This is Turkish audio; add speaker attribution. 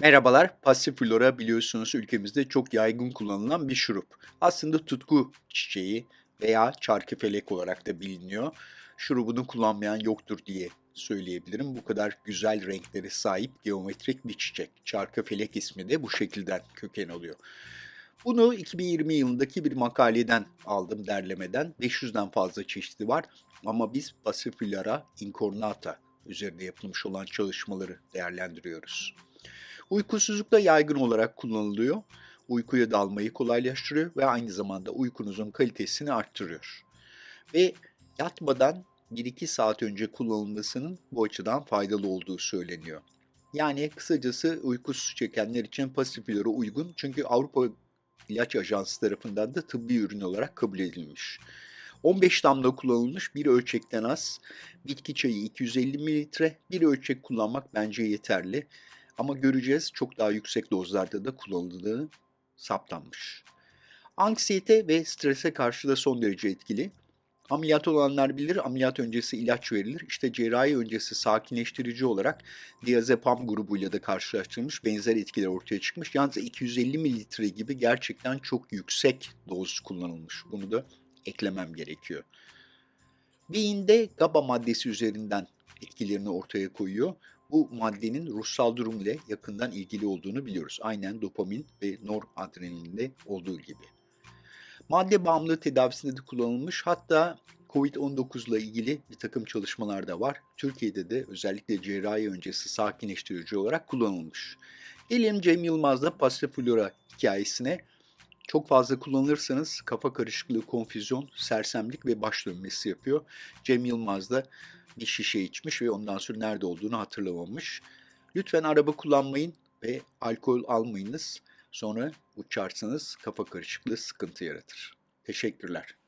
Speaker 1: Merhabalar, Passiflora biliyorsunuz ülkemizde çok yaygın kullanılan bir şurup. Aslında tutku çiçeği veya çarkıfelek olarak da biliniyor. Şurubunu kullanmayan yoktur diye söyleyebilirim. Bu kadar güzel renklere sahip geometrik bir çiçek. Çarkıfelek ismi de bu şekilden köken alıyor. Bunu 2020 yılındaki bir makaleden aldım derlemeden. 500'den fazla çeşidi var ama biz Passiflora incornata üzerinde yapılmış olan çalışmaları değerlendiriyoruz. Uykusuzlukta yaygın olarak kullanılıyor. Uykuya dalmayı kolaylaştırıyor ve aynı zamanda uykunuzun kalitesini arttırıyor. Ve yatmadan 1-2 saat önce kullanılmasının bu açıdan faydalı olduğu söyleniyor. Yani kısacası uykusuz çekenler için pasiflora uygun çünkü Avrupa İlaç Ajansı tarafından da tıbbi ürün olarak kabul edilmiş. 15 damla kullanılmış bir ölçekten az, bitki çayı 250 mililitre, bir ölçek kullanmak bence yeterli. Ama göreceğiz çok daha yüksek dozlarda da kullanıldığı saptanmış. Anksiyete ve strese karşı da son derece etkili. Ameliyat olanlar bilir, ameliyat öncesi ilaç verilir. İşte cerrahi öncesi sakinleştirici olarak diazepam grubuyla da karşılaştırılmış benzer etkiler ortaya çıkmış. Yalnız 250 mililitre gibi gerçekten çok yüksek doz kullanılmış. Bunu da eklemem gerekiyor. Beyinde GABA maddesi üzerinden etkilerini ortaya koyuyor. Bu maddenin ruhsal durum ile yakından ilgili olduğunu biliyoruz. Aynen dopamin ve noradrenalinde olduğu gibi. Madde bağımlılığı tedavisinde de kullanılmış. Hatta COVID-19 ile ilgili bir takım çalışmalar da var. Türkiye'de de özellikle cerrahi öncesi sakinleştirici olarak kullanılmış. Gelelim Cem Yılmaz'da Passiflora hikayesine. Çok fazla kullanırsanız kafa karışıklığı, konfüzyon, sersemlik ve baş dönmesi yapıyor. Cem Yılmaz da bir şişe içmiş ve ondan sonra nerede olduğunu hatırlamamış. Lütfen araba kullanmayın ve alkol almayınız. Sonra uçarsanız kafa karışıklığı sıkıntı yaratır. Teşekkürler.